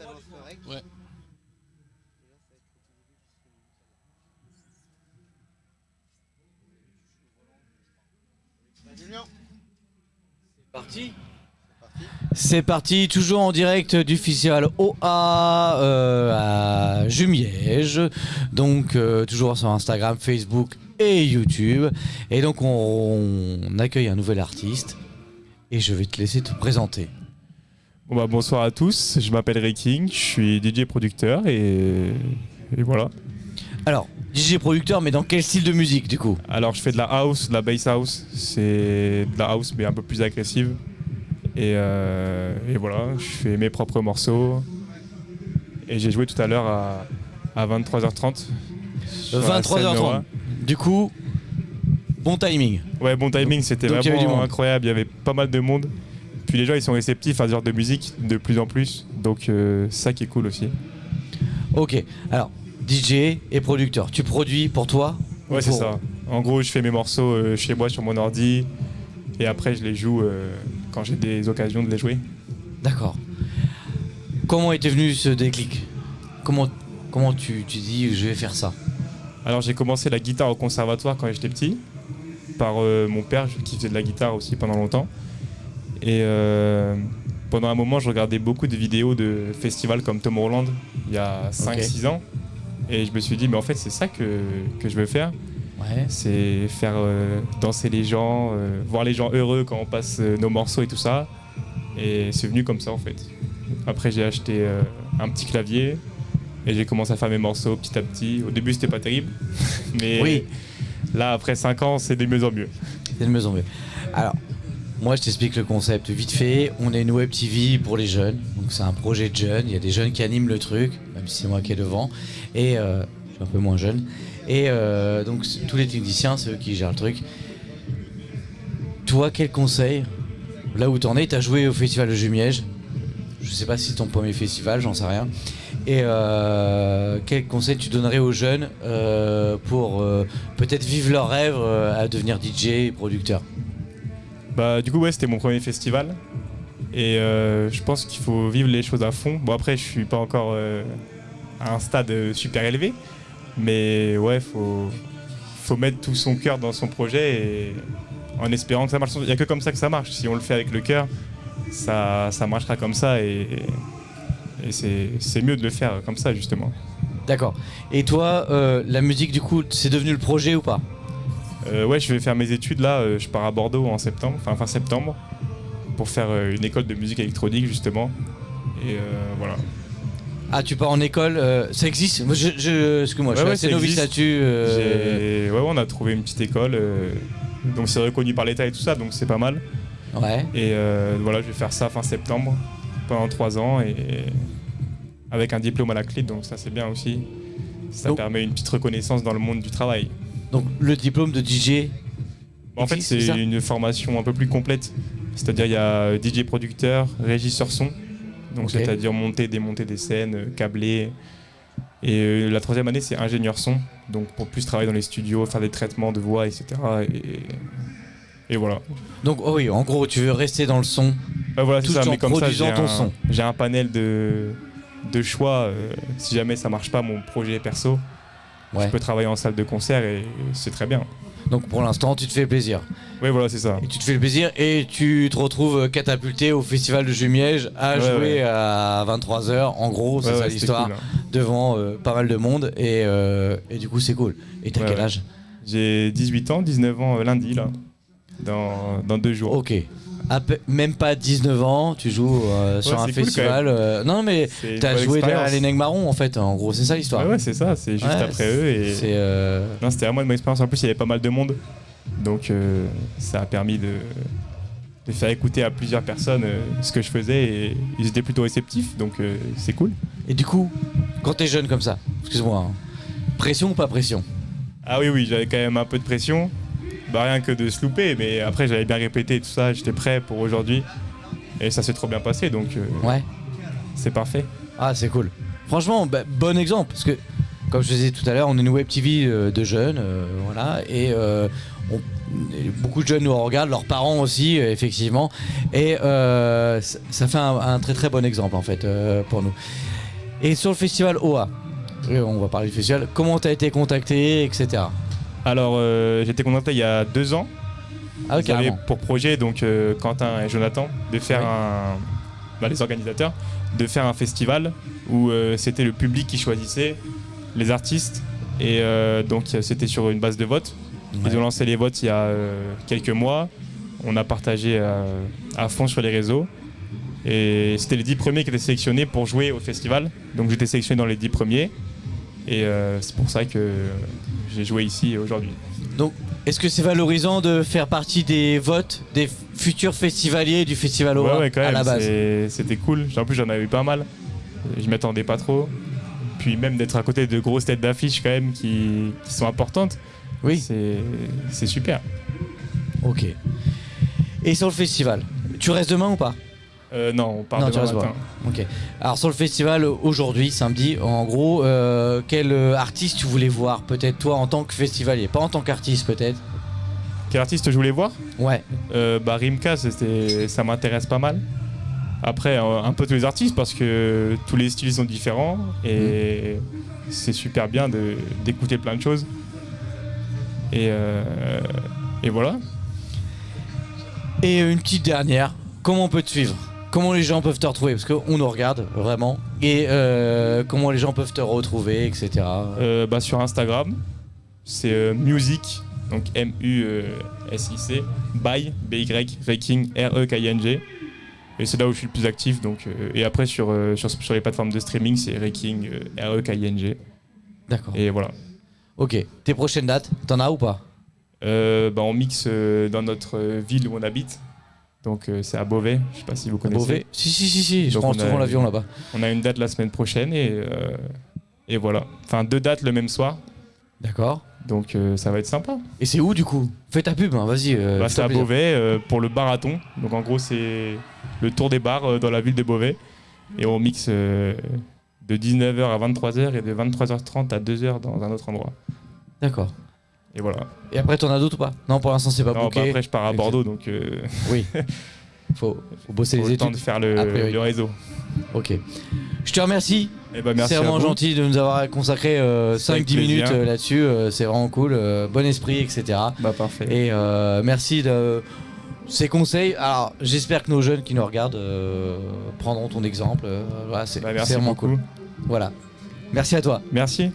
ça lance correct. Ouais. Julien Parti Parti. C'est parti, toujours en direct du festival OA euh, à Jumiège. Donc euh, toujours sur Instagram, Facebook et YouTube. Et donc on, on accueille un nouvel artiste. Et je vais te laisser te présenter. Bon bah, bonsoir à tous, je m'appelle Reking, je suis DJ producteur et, et voilà. Alors, DJ producteur, mais dans quel style de musique du coup? Alors je fais de la house, de la bass house, c'est de la house mais un peu plus agressive. Et, euh, et voilà, je fais mes propres morceaux. Et j'ai joué tout à l'heure à, à 23h30. sur la scène 23h30. Nora. Du coup, bon timing. Ouais, bon timing, c'était vraiment incroyable, il y avait pas mal de monde. Puis les gens ils sont réceptifs à ce genre de musique de plus en plus, donc euh, ça qui est cool aussi. Ok, alors DJ et producteur, tu produis pour toi ou Ouais, c'est pour- ça. En gros, je fais mes morceaux euh, chez moi sur mon ordi et après je les joue euh, quand j'ai des occasions de les jouer. D'accord. Comment était venu ce déclic? Comment, comment tu, tu dis je vais faire ça? Alors j'ai commencé la guitare au conservatoire quand j'étais petit par euh, mon père qui faisait de la guitare aussi pendant longtemps. Et euh, pendant un moment, je regardais beaucoup de vidéos de festivals comme Tomorrowland il y a 5-6 ans. Et je me suis dit, mais en fait, c'est ça que, que je veux faire. Ouais. c'est faire euh, danser les gens, euh, voir les gens heureux quand on passe euh, nos morceaux et tout ça. Et c'est venu comme ça en fait. Après j'ai acheté un petit clavier et j'ai commencé à faire mes morceaux petit à petit. Au début c'était pas terrible, mais Oui. là après 5 ans c'est de mieux en mieux. C'est de mieux en mieux. Alors, moi je t'explique le concept vite fait. On est une web TV pour les jeunes. Donc c'est un projet de jeunes. Il y a des jeunes qui animent le truc, même si c'est moi qui est devant. Et euh, je suis un peu moins jeune. Et euh, donc tous les techniciens, c'est eux qui gèrent le truc. Toi, quel conseil? Là où t'en es, t'as joué au festival de Jumièges. Je sais pas si c'est ton premier festival, j'en sais rien. Et euh, quel conseil tu donnerais aux jeunes euh, pour euh, peut-être vivre leur rêve à devenir DJ et producteur? Bah du coup ouais c'était mon premier festival. Et euh, je pense qu'il faut vivre les choses à fond. Bon après je suis pas encore euh, à un stade euh, super élevé. Mais ouais faut, faut mettre tout son cœur dans son projet et en espérant que ça marche. Il n'y a que comme ça que ça marche. Si on le fait avec le cœur, ça, ça marchera comme ça et, c'est mieux de le faire comme ça justement. D'accord. Et toi, la musique, du coup, c'est devenu le projet ou pas? Euh, ouais, je vais faire mes études là. euh, je pars à Bordeaux en septembre, enfin fin septembre, pour faire euh, une école de musique électronique justement. Et euh, voilà. Ah, tu pars en école, euh, ça existe? Je, je, excuse-moi, je Ouais, suis assez ouais, novice là-dessus. euh, Ouais, ouais, on a trouvé une petite école. euh, donc c'est reconnu par l'État et tout ça, donc c'est pas mal. Ouais. Et voilà, je vais faire ça fin septembre pendant trois ans et avec un diplôme à la clé, donc ça c'est bien aussi. Ça permet une petite reconnaissance dans le monde du travail. Donc, le diplôme de DJ. En fait, c'est une formation un peu plus complète. C'est-à-dire, il y a DJ producteur, régisseur son. Donc, c'est-à-dire monter, démonter des scènes, euh, câbler. Et euh, la troisième année, c'est ingénieur son. Donc, pour plus travailler dans les studios, faire des traitements de voix, etc. Et, et voilà. Donc, oh oui, en gros, tu veux rester dans le son. Voilà, c'est Tout ça. en Mais comme ça, j'ai ton un, son. j'ai un panel de, de choix. euh, si jamais ça marche pas, mon projet perso, Ouais. je peux travailler en salle de concert et c'est très bien. Donc, pour l'instant, tu te fais plaisir. Ouais, voilà, c'est ça. Et tu te fais plaisir et tu te retrouves catapulté au festival de Jumièges à Ouais, jouer ouais. à 23h. En gros, c'est ça l'histoire. cool, hein. Devant euh, pas mal de monde. Et, euh, et du coup, c'est cool. Et t'as quel âge? J'ai 18 ans, 19 ans euh, lundi, là, dans, dans deux jours. Ok. À même pas 19 ans, tu joues euh, sur un cool, festival. euh, non, mais t'as joué derrière les Nègres Marrons en fait. En gros, c'est ça l'histoire. Ouais, ouais, c'est ça, c'est juste Ouais, après eux. Et... Euh, Non, c'était vraiment une bonne expérience. En plus, il y avait pas mal de monde. Donc, ça a permis de, de faire écouter à plusieurs personnes ce que je faisais. Et ils étaient plutôt réceptifs, donc c'est cool. Et du coup, quand t'es jeune comme ça, excuse-moi, hein, pression ou pas pression? Ah oui, oui, j'avais quand même un peu de pression. Bah, rien que de se louper, mais après, j'avais bien répété tout ça. J'étais prêt pour aujourd'hui. Et ça s'est trop bien passé, donc euh, Ouais. c'est parfait. Ah, c'est cool. Franchement, bah, bon exemple. Parce que, comme je disais tout à l'heure, on est une web TV euh, de jeunes, euh, voilà, et euh, on, beaucoup de jeunes nous regardent, leurs parents aussi, euh, effectivement. Et ça- fait un, un très très bon exemple en fait pour nous. Et sur le festival OA, on va parler du festival, comment tu as été contacté, etc. Alors, euh, été contacté il y a deux ans. Ah, Ils pour projet, donc euh, Quentin et Jonathan, de faire un. bah, les organisateurs, de faire un festival où euh, c'était le public qui choisissait les artistes. Et donc, c'était sur une base de vote. Ils ont lancé les votes il y a quelques mois. On a partagé à fond sur les réseaux. Et c'était les dix premiers qui étaient sélectionnés pour jouer au festival. Donc j'étais sélectionné dans les dix premiers. Et euh, c'est pour ça que j'ai joué ici aujourd'hui. Est-ce que c'est valorisant de faire partie des votes des futurs festivaliers du festival OA Ouais, ouais, quand à même. la base C'était cool. En plus, j'en avais eu pas mal. Je m'y attendais pas trop. Puis même d'être à côté de grosses têtes d'affiche quand même qui, qui sont importantes. Oui. C'est c'est super. Ok. Et sur le festival, tu restes demain ou pas? Euh, non, on part Non, demain matin. Ok. Alors sur le festival aujourd'hui, samedi, en gros, euh, quel euh, artiste tu voulais voir Peut-être toi en tant que festivalier, pas en tant qu'artiste peut-être. Quel artiste je voulais voir? Ouais. Euh, bah, Rimka, ça m'intéresse pas mal. Après, euh, un peu tous les artistes parce que tous les styles sont différents et c'est super bien d'écouter plein de choses. Et, euh, et voilà. Et une petite dernière, comment on peut te suivre? Comment les gens peuvent te retrouver Parce qu'on nous regarde vraiment. Et euh, comment les gens peuvent te retrouver, etc. Euh, bah, sur Instagram, c'est euh, music, donc M-U-S-I-C, by, B-Y, Reking, R-E-K-I-N-G. Et c'est là où je suis le plus actif. Donc, et après, sur, sur, sur les plateformes de streaming, c'est Reking, R-E-K-I-N-G. D'accord. Et voilà. Ok. Tes prochaines dates, t'en as ou pas? Bah, on mixe dans notre ville où on habite. Donc euh, c'est à Beauvais, je sais pas si vous connaissez. Beauvais Si, si, si, si. Je Donc, prends souvent l'avion là-bas. On a une date la semaine prochaine et, euh, et voilà. Enfin deux dates le même soir. D'accord. Donc euh, ça va être sympa. Et c'est où du coup? Fais ta pub, hein, vas-y. euh, Bah, c'est à plaisir. Beauvais pour le barathon. Donc en gros c'est le tour des bars dans la ville de Beauvais. Et on mixe de 19h à 23h et de 23h30 à 2h dans un autre endroit. D'accord. Et voilà. Et après, t'en as d'autres ou pas? Non, pour l'instant, c'est pas Non, booké. bah, après je pars à. Bordeaux donc euh, Oui. Faut, faut bosser faut les le temps études. de faire le, réseau. Ok. Je te remercie. Bah, merci c'est vraiment gentil de nous avoir consacré euh, C'est avec 5-10 minutes euh, là-dessus. euh, c'est vraiment cool. bon esprit, etc. Bah parfait. Et merci de ces conseils. Alors, j'espère que nos jeunes qui nous regardent prendront ton exemple. voilà, c'est Bah, vraiment beaucoup. cool. Voilà. Merci à toi. Merci.